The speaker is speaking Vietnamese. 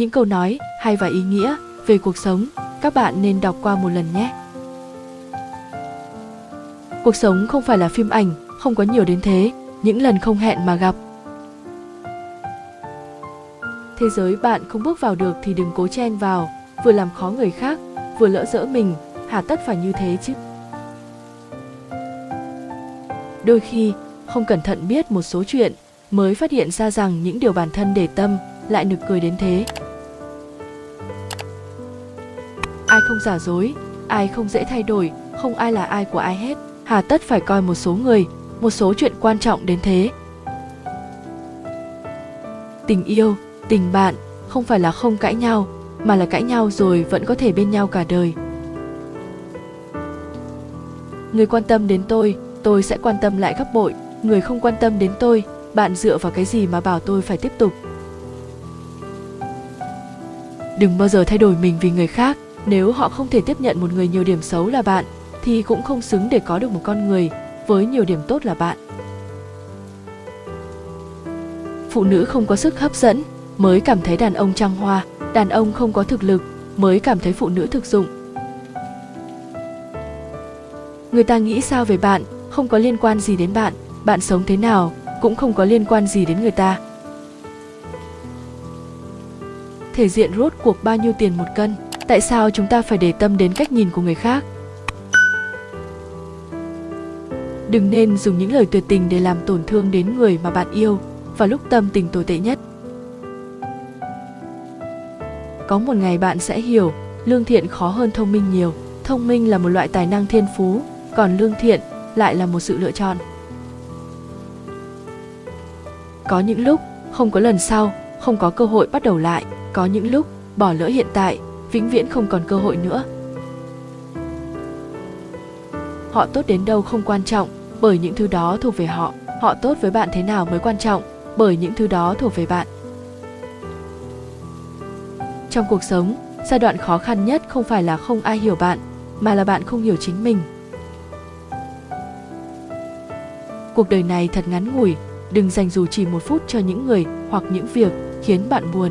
những câu nói hay và ý nghĩa về cuộc sống, các bạn nên đọc qua một lần nhé. Cuộc sống không phải là phim ảnh, không có nhiều đến thế, những lần không hẹn mà gặp. Thế giới bạn không bước vào được thì đừng cố chen vào, vừa làm khó người khác, vừa lỡ dỡ mình hà tất phải như thế chứ. Đôi khi, không cẩn thận biết một số chuyện mới phát hiện ra rằng những điều bản thân để tâm lại nực cười đến thế ai không giả dối, ai không dễ thay đổi, không ai là ai của ai hết. Hà tất phải coi một số người, một số chuyện quan trọng đến thế. Tình yêu, tình bạn không phải là không cãi nhau, mà là cãi nhau rồi vẫn có thể bên nhau cả đời. Người quan tâm đến tôi tôi sẽ quan tâm lại gấp bội. Người không quan tâm đến tôi, bạn dựa vào cái gì mà bảo tôi phải tiếp tục? Đừng bao giờ thay đổi mình vì người khác nếu họ không thể tiếp nhận một người nhiều điểm xấu là bạn, thì cũng không xứng để có được một con người với nhiều điểm tốt là bạn. Phụ nữ không có sức hấp dẫn mới cảm thấy đàn ông trăng hoa, đàn ông không có thực lực mới cảm thấy phụ nữ thực dụng. Người ta nghĩ sao về bạn không có liên quan gì đến bạn bạn sống thế nào cũng không có liên quan gì đến người ta. Thể diện rốt cuộc bao nhiêu tiền một cân? Tại sao chúng ta phải để tâm đến cách nhìn của người khác? Đừng nên dùng những lời tuyệt tình để làm tổn thương đến người mà bạn yêu vào lúc tâm tình tồi tệ nhất. Có một ngày bạn sẽ hiểu, lương thiện khó hơn thông minh nhiều. Thông minh là một loại tài năng thiên phú, còn lương thiện lại là một sự lựa chọn. Có những lúc, không có lần sau, không có cơ hội bắt đầu lại. Có những lúc, bỏ lỡ hiện tại vĩnh viễn không còn cơ hội nữa. Họ tốt đến đâu không quan trọng, bởi những thứ đó thuộc về họ. Họ tốt với bạn thế nào mới quan trọng, bởi những thứ đó thuộc về bạn. Trong cuộc sống, giai đoạn khó khăn nhất không phải là không ai hiểu bạn, mà là bạn không hiểu chính mình. Cuộc đời này thật ngắn ngủi, đừng dành dù chỉ một phút cho những người hoặc những việc khiến bạn buồn.